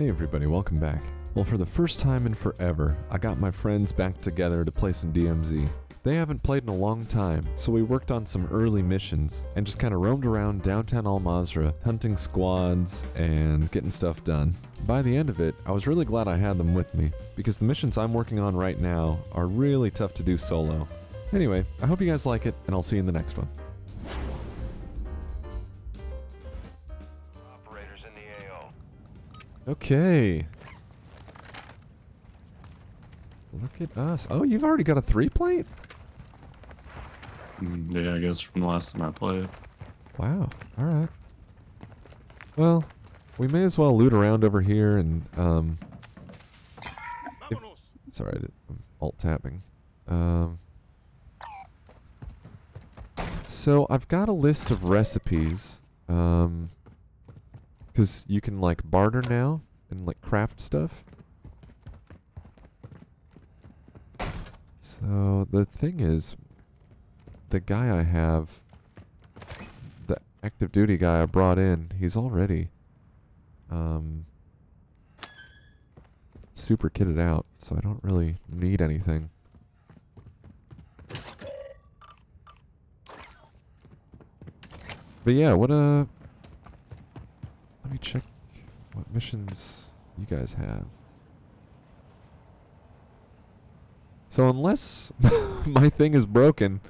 Hey everybody, welcome back. Well, for the first time in forever, I got my friends back together to play some DMZ. They haven't played in a long time, so we worked on some early missions and just kind of roamed around downtown Al Mazrah, hunting squads and getting stuff done. By the end of it, I was really glad I had them with me, because the missions I'm working on right now are really tough to do solo. Anyway, I hope you guys like it, and I'll see you in the next one. Okay. Look at us. Oh, you've already got a three plate? Mm, Yeah, I guess from the last time I played. Wow. All right. Well, we may as well loot around over here and um. if- sorry, I'm alt tapping. Um. So I've got a list of recipes. Um. Because you can like barter now and like craft stuff. So the thing is, the guy I have, the active duty guy I brought in, he's already um, super kitted out, so I don't really need anything. But yeah, what uh let me check what missions you guys have. So unless my thing is broken,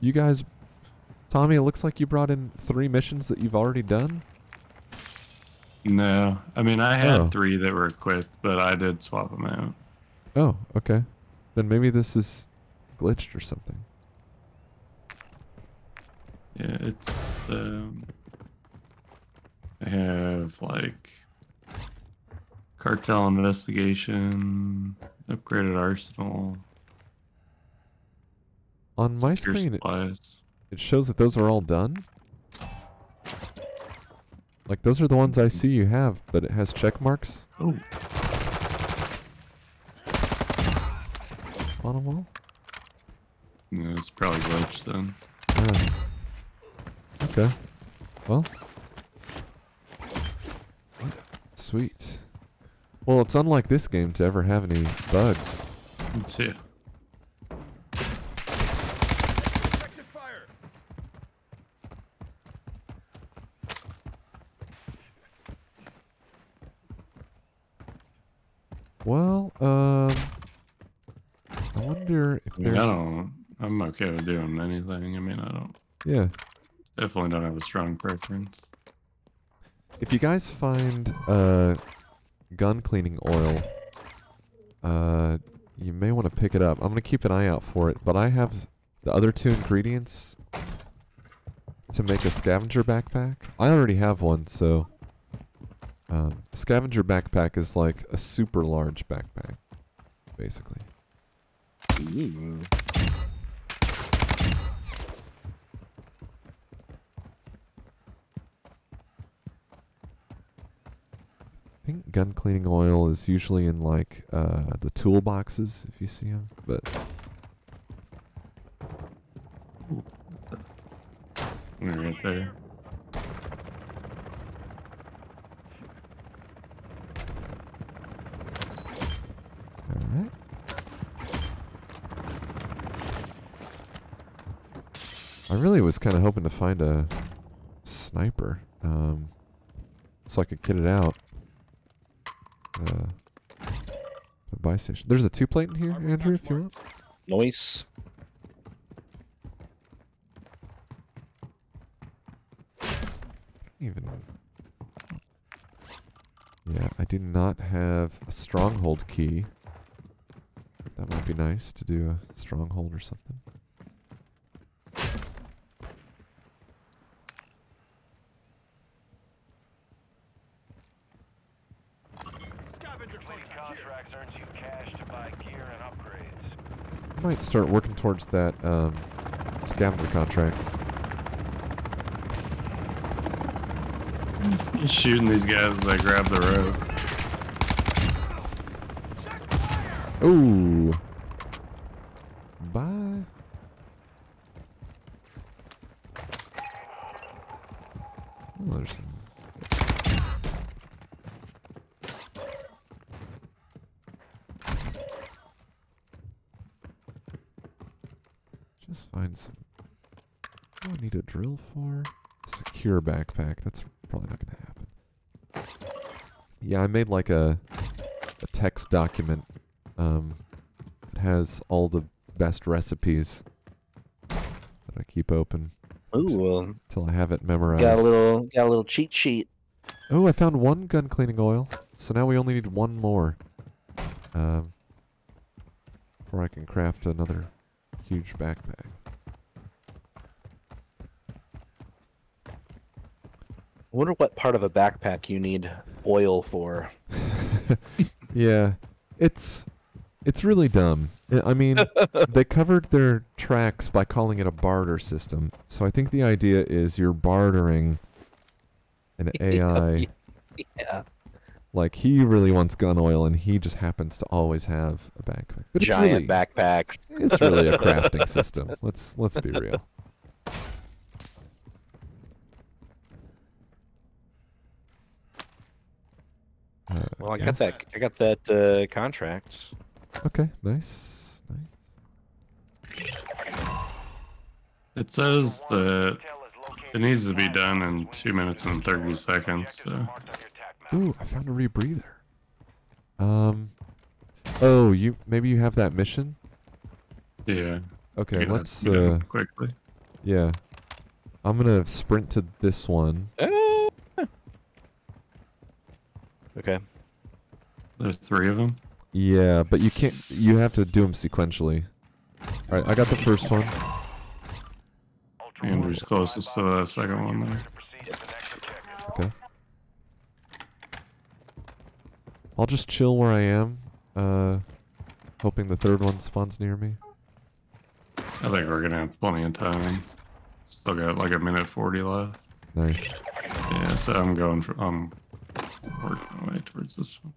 you guys Tommy, it looks like you brought in three missions that you've already done. No, I mean I had Oh. three that were equipped, but I did swap them out. Oh, okay. Then maybe this is glitched or something. Yeah, it's um, have like cartel investigation, upgraded arsenal, On my screen, it, supplies. it shows that those are all done. Like those are the ones I see you have, but it has check marks Oh, on them all. yeah, it's probably glitched then. Yeah. Okay. Well. Sweet. Well, it's unlike this game to ever have any bugs. Yeah. Well, um, I wonder if mean, I don't. I'm okay with doing anything. I mean, I don't. yeah. Definitely don't have a strong preference. If you guys find uh, gun cleaning oil, uh, you may want to pick it up. I'm gonna keep an eye out for it, but I have the other two ingredients to make a scavenger backpack. I already have one, so um, scavenger backpack is like a super large backpack, basically. Ooh. Think gun cleaning oil is usually in like uh, the toolboxes if you see them, but right there. All right. I really was kind of hoping to find a sniper, um, so I could kit it out. Uh, a buy station. There's a two plate in here, Andrew, if you want. Noise. Even. Yeah, I do not have a stronghold key. That might be nice to do a stronghold or something. Completing contracts earns you cash to buy gear and upgrades. I might start working towards that um, scavenger contract. Just shooting these guys as I grab the rope. Ooh. Bye. Oh, there's some. Let's find some. What do I need a drill for? Secure backpack. That's probably not gonna happen. Yeah, I made like a a text document. Um, it has all the best recipes that I keep open Ooh, till I have it memorized. got a little got a little cheat sheet. Oh, I found one gun cleaning oil. So now we only need one more. Um, before I can craft another huge backpack. Wonder what part of a backpack you need oil for. Yeah, it's it's really dumb. I mean, they covered their tracks by calling it a barter system. So I think the idea is you're bartering an AI. yeah. Like he really wants gun oil, and he just happens to always have a backpack. But Giant really, backpacks. It's really a crafting system. Let's let's be real. Uh, Well, I got that. I got that uh, contract. Okay, nice, nice. It says that Intel is located it needs to be done in two minutes and 30 seconds. Objectives So. marked on your attack map. Ooh, I found a rebreather. Um. Oh, you maybe you have that mission. Yeah. Okay, yeah, let's. be Uh, quickly. yeah. I'm gonna sprint to this one. Okay. There's three of them. Yeah, but you can't. You have to do them sequentially. All right, I got the first one. Andrew's closest to the second one there. boxes to proceed to the next objective. Okay. I'll just chill where I am, uh, hoping the third one spawns near me. I think we're gonna have plenty of time. Still got like a minute 40 left. Nice. Yeah, so I'm going for I'm working my way towards this one.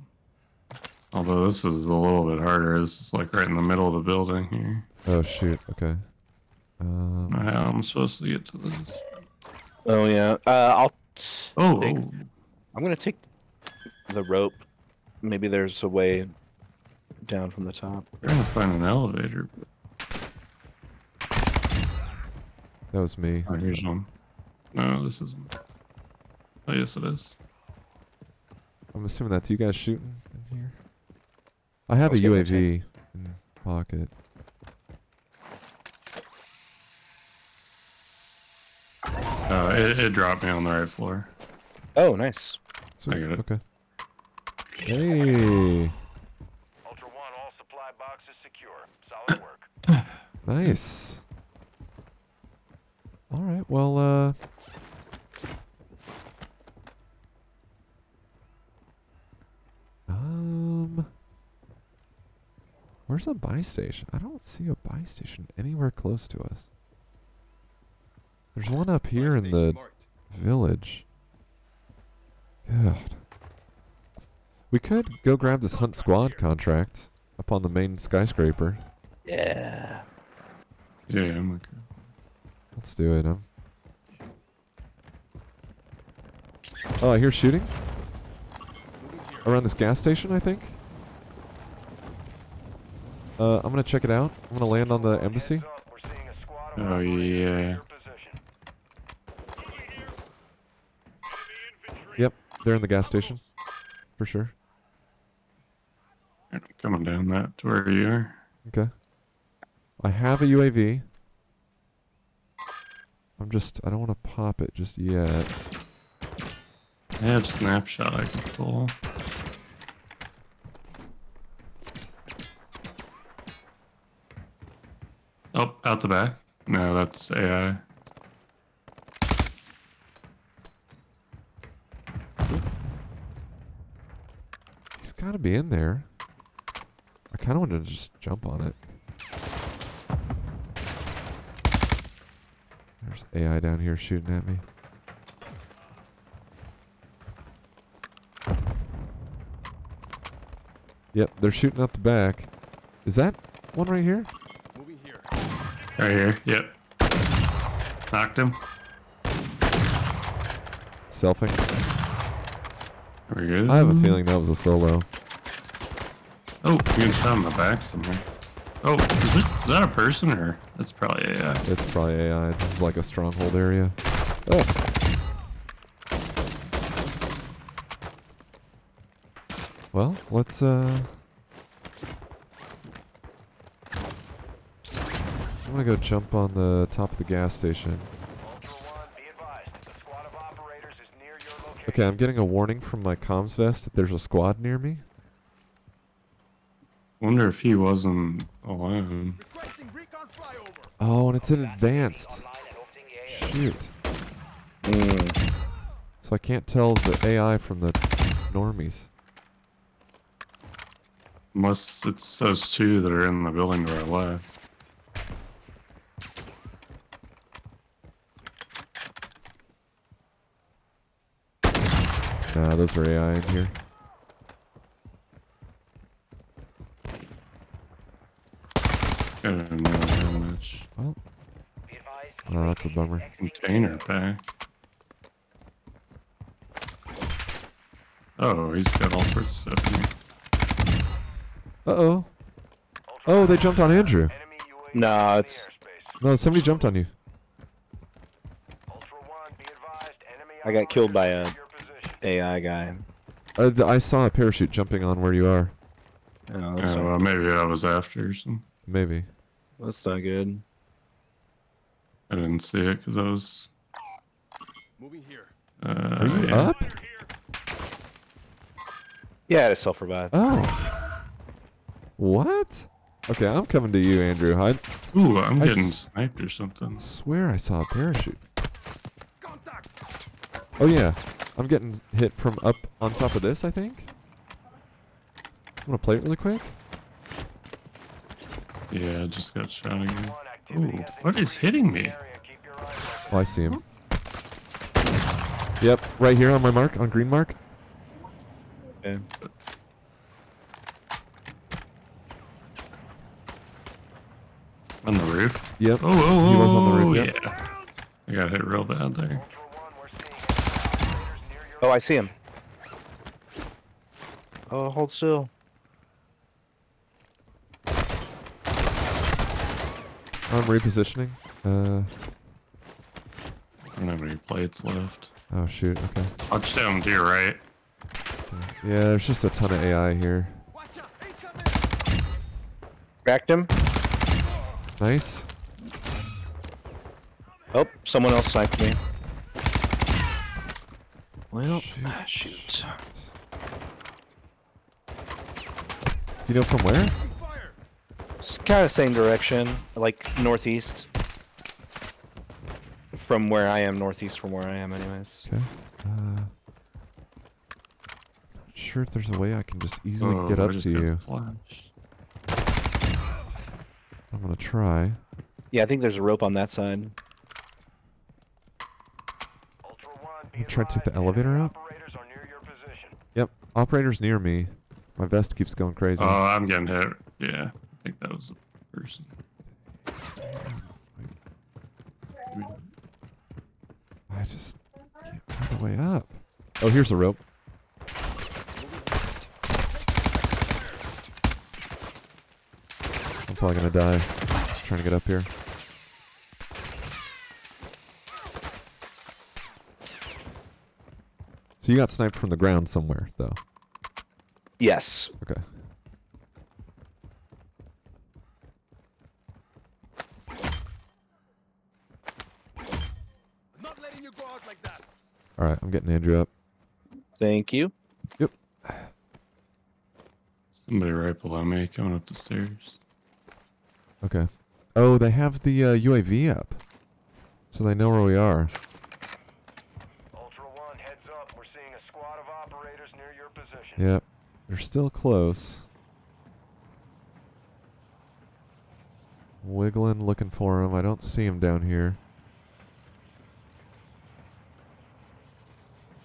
Although this is a little bit harder. This is like right in the middle of the building here. Oh shoot. Okay. I don't know Um, how I'm supposed to get to this. Oh yeah. Uh, I'll. t- Oh, take- oh. I'm gonna take the rope. Maybe there's a way down from the top. trying to find an elevator. But... that was me. Oh, here's one. No, this isn't. Oh, yes, it is. I'm assuming that's you guys shooting in here. I have a Let's go UAV in pocket. Uh, it, it dropped me on the right floor. Oh, nice. Sweet, got it. Okay. Hey, Ultra One, all supply boxes secure. Solid work. nice. All right. Well, uh, um, where's a buy station? I don't see a buy station anywhere close to us. There's one up here in the village. God. We could go grab this Hunt Squad contract up on the main skyscraper. Yeah. Yeah, I'm okay. Let's do it. Um. Oh, I hear shooting. Around this gas station, I think. Uh, I'm gonna check it out. I'm gonna land on the embassy. Heads up, we're seeing a squad of Oh, yeah. Yep, they're in the gas station, for sure. I'm coming down that to where you are. Okay. I have a UAV. I'm just, I don't want to pop it just yet. I have snapshot I can pull. Oh, out the back? No, that's AI. He's got to be in there. I kind of want to just jump on it. There's AI down here shooting at me. Yep, they're shooting out the back. Is that one right here? Right here. Yep. Knocked him. Selfing. Very good. I have a feeling that was a solo. Oh, you can shot in the back somewhere. Oh, is, it, is that a person or that's probably AI? It's probably AI. This is like a stronghold area. Oh. Well, let's uh I'm gonna go jump on the top of the gas station. Ultra One, be advised. The squad of operators is near your location. Okay, I'm getting a warning from my comms vest that there's a squad near me. Wonder if he wasn't alone. Oh, and it's in advanced. Shoot. Mm. So I can't tell the AI from the normies. Unless it's those two that are in the building to our left. Nah, those are AI in here. I don't know how much Well, oh, that's a bummer. container pack. Oh, he's got all sorts of stuff here. Uh oh. Oh, they jumped on Andrew. Enemy UAV No, it's- No, somebody jumped on you. Ultra One, be advised. Enemy I got killed by a- near your position. AI guy. Uh, th- I saw a parachute jumping on where you are. Oh, that's, Oh, not, well, maybe I was after or something. Maybe. that's not good. I didn't see it because I was. Moving here. Uh, Are you yeah. up? Yeah, I had a self revive. Oh. What? Okay, I'm coming to you, Andrew. I Ooh, I'm I getting sniped or something. swear I saw a parachute. Oh yeah, I'm getting hit from up on top of this. I think. I'm gonna play it really quick. Yeah, I just got shot again. One, Ooh, what is hitting me? the area. Keep your eyes open. Oh, I see him. Yep, right here on my mark, on green mark. Okay. On the roof? Yep. Oh, oh, He was on the oh, roof, yep. yeah. I got hit real bad there. Ultra One, we're seeing enemy operators near your Oh, I see him. Oh, hold still. I'm repositioning. Uh. I don't have any plates left. Oh shoot. Okay. I'll Watch down to your right. Yeah, there's just a ton of AI here. Cracked him. Nice. Oh, someone else sniped me. Well, Shoot. ah, shoot. You know from where? It's kind of same direction, like northeast. From where I am, northeast from where I am, anyways. Okay. Uh, not sure if there's a way I can just easily Oh, get up to you. flashed. I'm gonna try. Yeah, I think there's a rope on that side. Ultra One, be I'm trying to take the elevator up. Operators are near your position. Yep. Operator's near me. My vest keeps going crazy. Oh, I'm getting hit. Yeah, I think that was a person. I just can't find a way up. Oh, here's a rope. I'm probably gonna die. Just trying to get up here. So you got sniped from the ground somewhere, though. Yes. Okay. Not letting you go out like that. All right, I'm getting Andrew up. Thank you. Yep. Somebody right below me coming up the stairs. Okay. Oh, they have the uh, UAV up, so they know where we are. Ultra One, heads up. We're seeing a squad of operators near your position. Yep. They're still close. Wiggling, looking for him. I don't see him down here.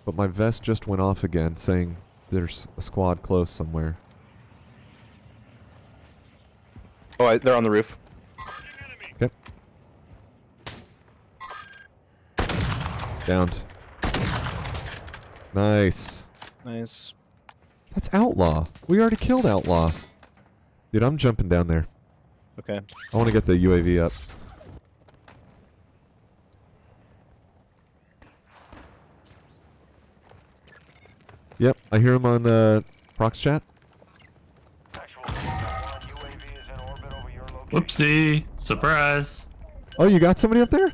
But my vest just went off again, saying there's a squad close somewhere. Oh, I, they're on the roof. Okay. Downed. Nice. Nice. That's Outlaw. We already killed Outlaw. Dude, I'm jumping down there. Okay. I want to get the UAV up. Yep, I hear him on uh, Prox chat. Actual UAV is in orbit over your location. Whoopsie! Surprise! Oh, you got somebody up there?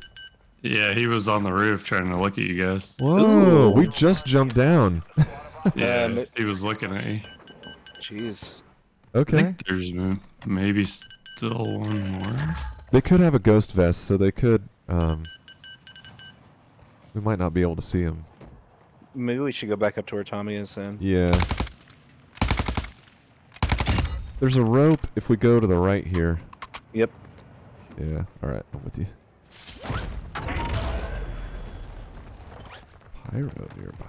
Yeah, he was on the roof trying to look at you guys. Whoa, we just jumped down. Yeah, Um, he was looking at you. Jeez. I okay. think there's maybe still one more. They could have a ghost vest, so they could. Um, we might not be able to see him. Maybe we should go back up to where Tommy is then. Yeah. There's a rope if we go to the right here. Yep. Yeah. All right, I'm with you. Pyro nearby.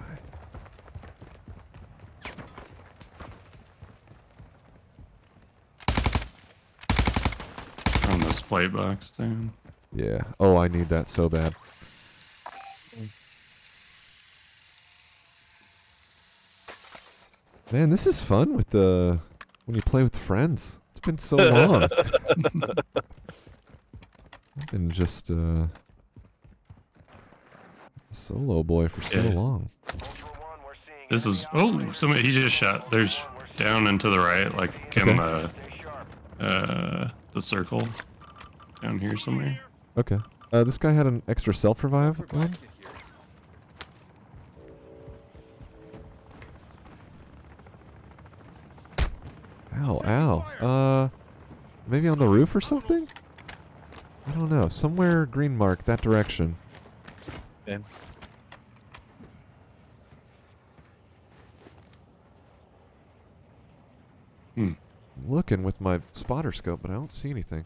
On this plate box down. Yeah. Oh, I need that so bad. Man, this is fun with the when you play with friends. It's been so long. I've been just uh a solo boy for so Yeah. long. Ultra One, we're seeing This is enemy oh somebody he just shot. There's down and to the right, like in Okay. the uh the circle down here somewhere. Okay. Uh, this guy had an extra self revive on. Revive. Ow, ow. Uh, maybe on the roof or something? I don't know. Somewhere green mark that direction. Okay. Hmm. I'm looking with my spotter scope, but I don't see anything.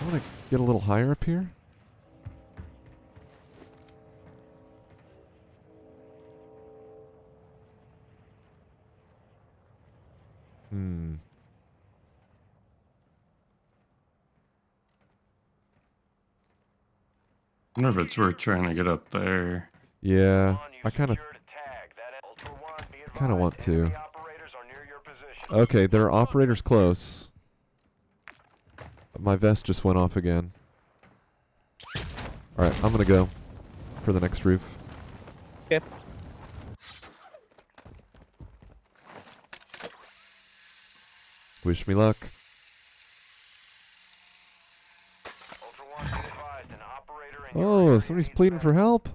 I want to get a little higher up here. Hmm. I wonder if it's worth trying to get up there. Yeah, I kind of. secured a tag. That Ultra One, be kinda want to. enemy operators are near your position. Okay, there are operators close. My vest just went off again. Alright, I'm gonna go for the next roof. Okay. Wish me luck. Ultra One, be advised, an operator in your Oh, somebody's pleading for help.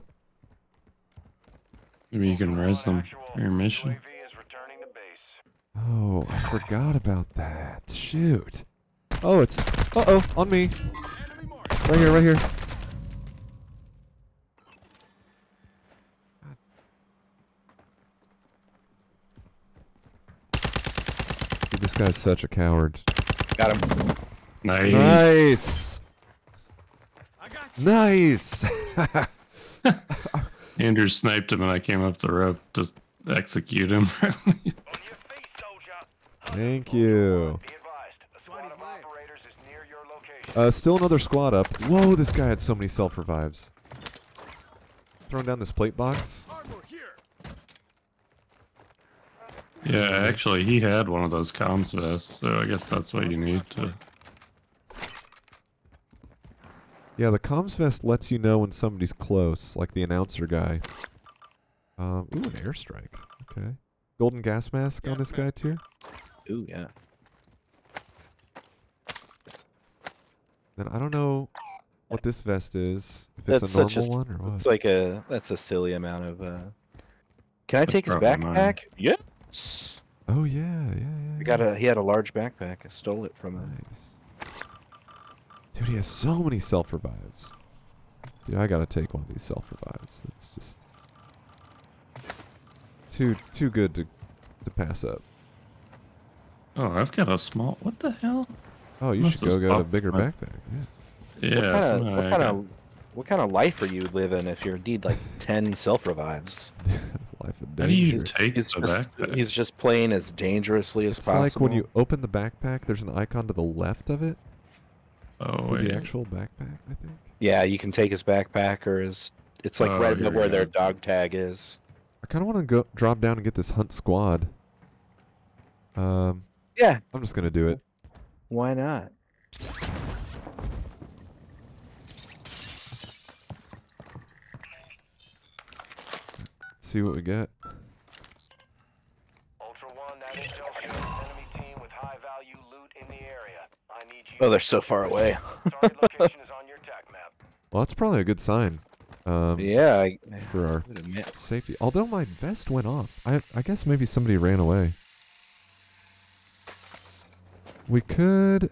Maybe you can Ultra res them for your mission. UAV is returning to base. Oh, I forgot about that. Shoot. Oh, it's. Uh oh, on me. Right here, right here. Dude, this guy's such a coward. Got him. Nice. Nice. I. Nice. Andrew sniped him and I came up the rope to execute him. On your feet, soldier. Thank you. Be advised, a squad of Fine. operators is near your location. Uh, still another squad up. Whoa, this guy had so many self revives. Throwing down this plate box. Yeah, actually he had one of those comms vests, so I guess that's what you need to Yeah, the comms vest lets you know when somebody's close, like the announcer guy. Um, ooh, an airstrike. Okay. Golden gas mask on Gas this guy too. Ooh, yeah. Then I don't know what this vest is. If it's That's a normal such a, s- one or what. It's like a that's a silly amount of uh Can I That's take his probably mine. backpack? Yes. oh yeah, yeah, yeah. I got a he had a large backpack. I stole it from him. Nice. Dude, he has so many self revives. Dude, I gotta take one of these self revives. It's just too too good to to pass up. Oh, I've got a small what the hell? Oh, you Must should go get a bigger my- backpack. Yeah. Yeah, what kind of what kind of what kind of life are you living if you're indeed like ten self revives? Life of How do you take He's the just backpack? he's just playing as dangerously as It's possible. like when you open the backpack, there's an icon to the left of it oh, for wait. the actual backpack, I think. Yeah, you can take his backpack or his it's like Oh, right here above we where their dog tag is. I kind of want to go drop down and get this hunt squad. Um, Yeah, I'm just gonna do it. Why not? Let's see what we get. Oh, they're so far away. well, that's probably a good sign. Um, yeah, I, for our safety. Although my vest went off, I I guess maybe somebody ran away. We could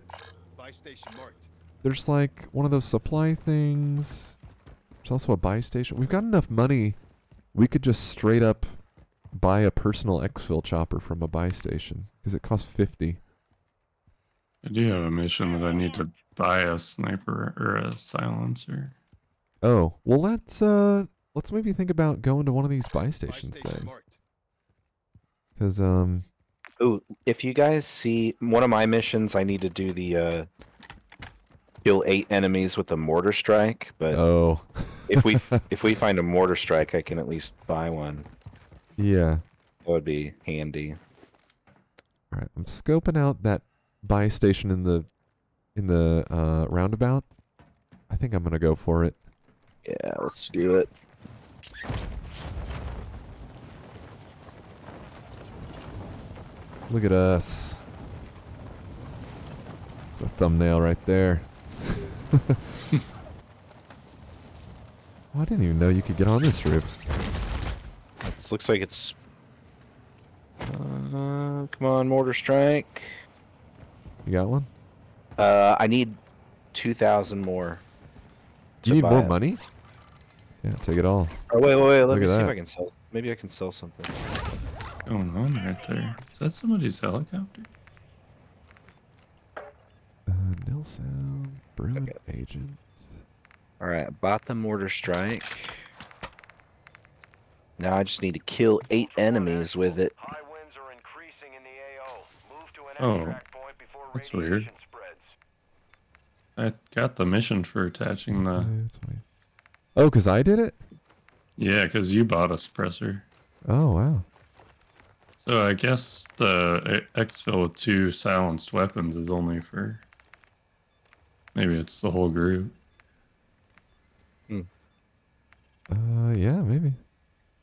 Buy station marked. there's like one of those supply things. There's also a buy station. We've got enough money. We could just straight up buy a personal exfil chopper from a buy station because it costs 50. I do have a mission that I need to buy a sniper or a silencer. Oh, well let's uh let's maybe think about going to one of these buy Buy stations station then. marked. Cuz um Ooh, if you guys see one of my missions, I need to do the uh, kill eight enemies with a mortar strike. But oh. if we if we find a mortar strike, I can at least buy one. yeah. That would be handy. All right, I'm scoping out that buy station in the in the uh roundabout. I think I'm going to go for it. Yeah, let's do it. Look at us. It's a thumbnail right there. oh, I didn't even know you could get on this roof. It looks like it's. Uh, come on, mortar strike. You got one? Uh, I need two thousand more. Do you need more it. money? Yeah, take it all. Oh wait, wait, wait. Let Look me see if. I can sell. Maybe I can sell something. Going on right there. Is that somebody's helicopter? Uh, nil sound, Bruin agent. All right, I bought the mortar strike. Now I just need to kill eight enemies with it. High winds are increasing in the AO. Move to an Oh, point before that's weird. spreads. I got the mission for attaching the. Oh, because I did it? Yeah, because you bought a suppressor. Oh, wow. So I guess the exfil with two silenced weapons is only for. Maybe it's the whole group. Hmm. Uh, yeah, maybe.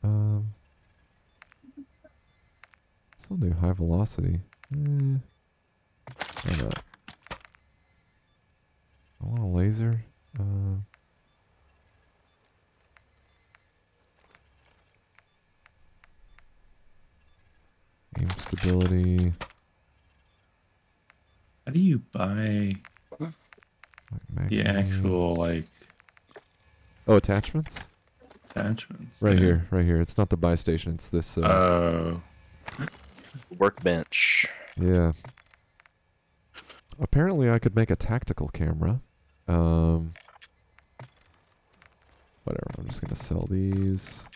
Um, still do high velocity. Eh? I want a laser. Uh, aim stability. How do you buy Like the actual like Oh, attachments. attachments? Right Yeah. here, right here. It's not the buy station. It's this. Uh, Oh, Workbench. Yeah. Apparently, I could make a tactical camera. Um. Whatever. I'm just gonna sell these. Is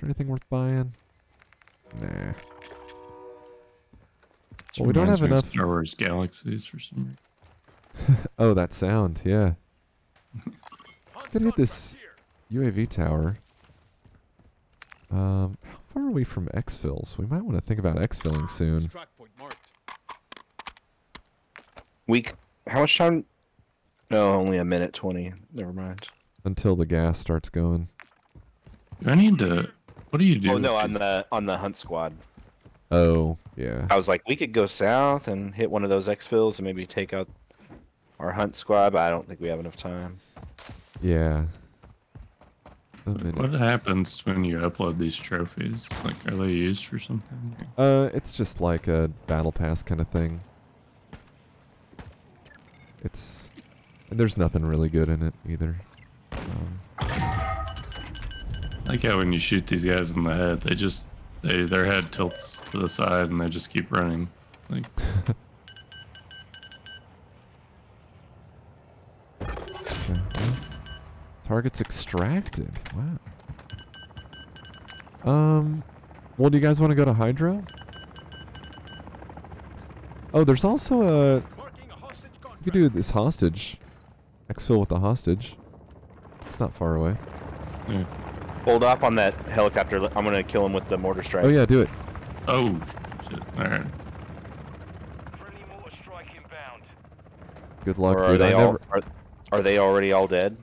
there anything worth buying? Nah. This Well, we don't have enough- Star Wars Galaxies for some reason. Oh, that sound. Yeah. Hunt Gotta hit this- UAV tower. Um, how far are we from exfils? We might want to think about exfilling soon. Extract point marked. We. How much time? No, only a minute twenty. Never mind. Until the gas starts going. Do I need to? What do you do? Oh no, on the on the hunt squad. Oh, yeah. I was like, we could go south and hit one of those exfils and maybe take out our hunt squad, but I don't think we have enough time. Yeah. What happens when you upload these trophies? Like, are they used for something? Uh, it's just like a battle pass kind of thing. It's there's nothing really good in it either. Um, Like how when you shoot these guys in the head, they just they their head tilts to the side and they just keep running. Like, okay, targets extracted. Wow. Um, well, do you guys want to go to Hydro? Oh, there's also a Marking a hostage you could do this hostage. Exfil with the hostage. It's not far away. yeah. Hold up on that helicopter. I'm gonna kill him with the mortar strike. Oh yeah, do it. oh shit! All right. Friendly mortar strike inbound. Good luck, Or are dude. I they all never, are, are they already all dead?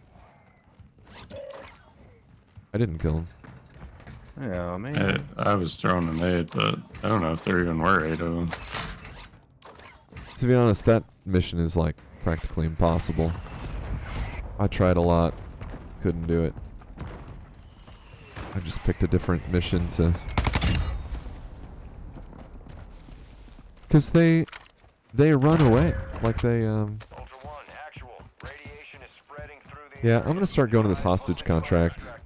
I didn't kill him. Oh man. I, I was throwing an eight, but I don't know if there even were eight of them. To be honest, that mission is like practically impossible. I tried a lot, couldn't do it. I just picked a different mission to. Cause they, they run away like they um. Ultra One, actual. Radiation is spreading through the. Yeah, I'm gonna start going to this hostage contract. contract.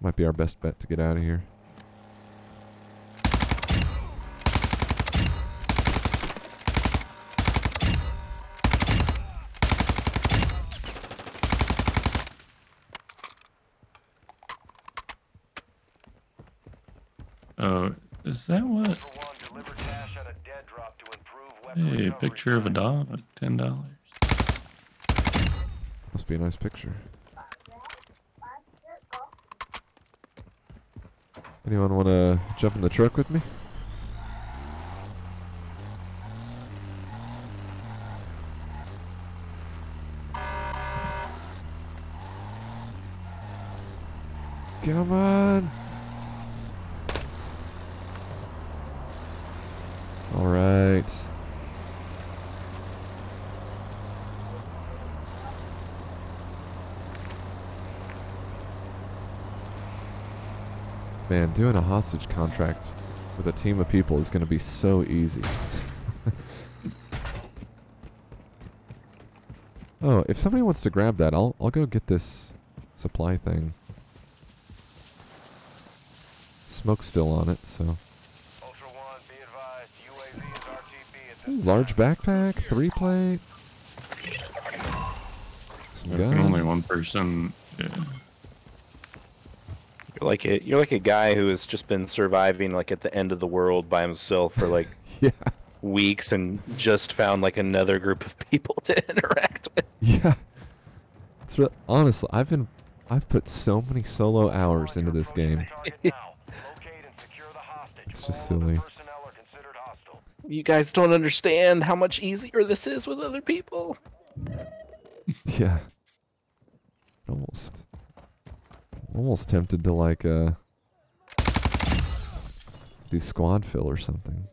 Might be our best bet to get out of here. Oh, is that what? Ultra One, deliver cash at a dead drop to improve weapon Hey, recovery picture of a dog at ten dollars. Must be a nice picture. Anyone want to jump in the truck with me? Come on. All right. Man, doing a hostage contract with a team of people is going to be so easy. oh, if somebody wants to grab that, I'll I'll go get this supply thing. Smoke's still on it, so. Ultra One, be advised. UAV is RTB Ooh, large backpack, three plate. Some guns. only one person. Yeah. You're like a you're like a guy who has just been surviving like at the end of the world by himself for like Yeah, weeks and just found like another group of people to interact with. yeah. It's real. Honestly, I've been, I've put so many solo hours into this game. Target now. Locate and secure the hostage. It's just silly. Personnel are considered hostile. You guys don't understand how much easier this is with other people. Yeah. Almost. Almost tempted to like uh do squad fill or something.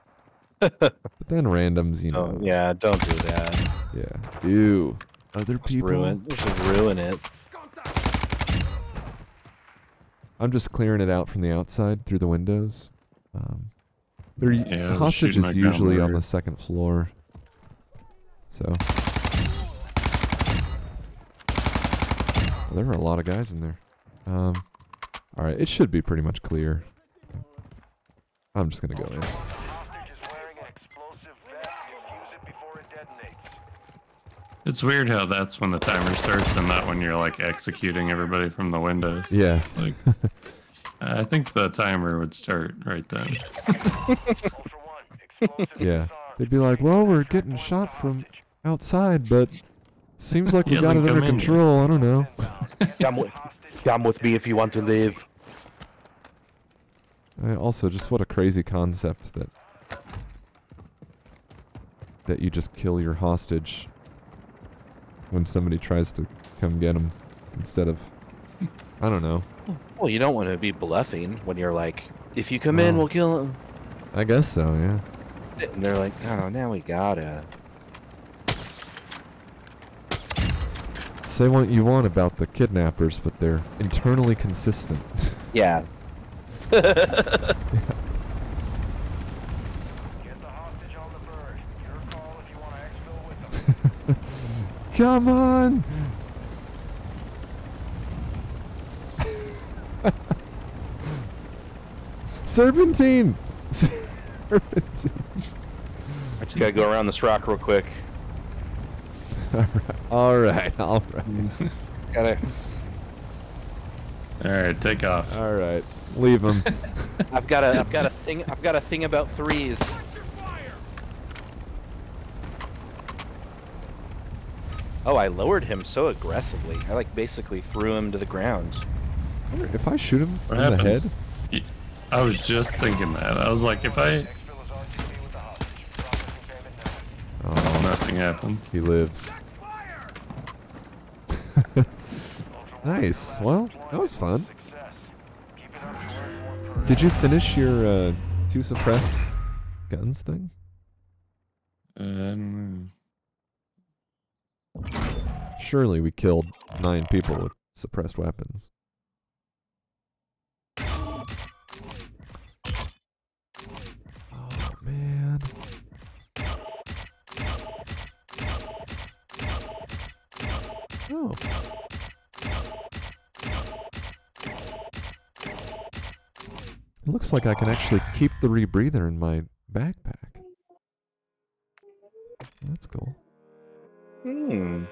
but then randoms, you know. Oh yeah, don't do that. Yeah. Ew. Other Just people. ruin, just ruin it. I'm just clearing it out from the outside through the windows. Um, they're, Yeah, hostage is usually on the second floor. So. There are a lot of guys in there. Um, Alright, it should be pretty much clear. I'm just gonna go in. The hostage is wearing an explosive vest. Defuse it before it detonates. It's weird how that's when the timer starts and not when you're like executing everybody from the windows. Yeah. Like, I think the timer would start right then. Ultra One, explosive Yeah. They'd be like, well, we're getting shot from outside, but seems like we got it under come in control. I don't know. Come with, come with me if you want to live. I also, just what a crazy concept that that you just kill your hostage when somebody tries to come get him instead of I don't know. Well, you don't want to be bluffing when you're like, if you come in, Oh. we'll kill him. I guess so, yeah. And they're like, oh, now we gotta. Say what you want about the kidnappers, but they're internally consistent. Yeah. Get the hostage on the bird. Your call if you want to exfil with them. Come on! Serpentine! Serpentine. I just gotta go around this rock real quick. Alright, alright. Got it. All right, take off. Alright. Leave him. I've got a. I've got a thing. I've got a thing about threes. Oh, I lowered him so aggressively. I like basically threw him to the ground. if I shoot him What in the happens? head, Y- I was just thinking that. I was like, if I Exfil is RTB with the hostage. Processing payment now. oh, nothing happens. he lives. Nice. Well, that was fun. Success. Keep it Did you finish your uh, two suppressed guns thing? Know. Surely we killed nine people with suppressed weapons. Oh man. Oh. Looks like I can actually keep the rebreather in my backpack. That's cool. Hmm.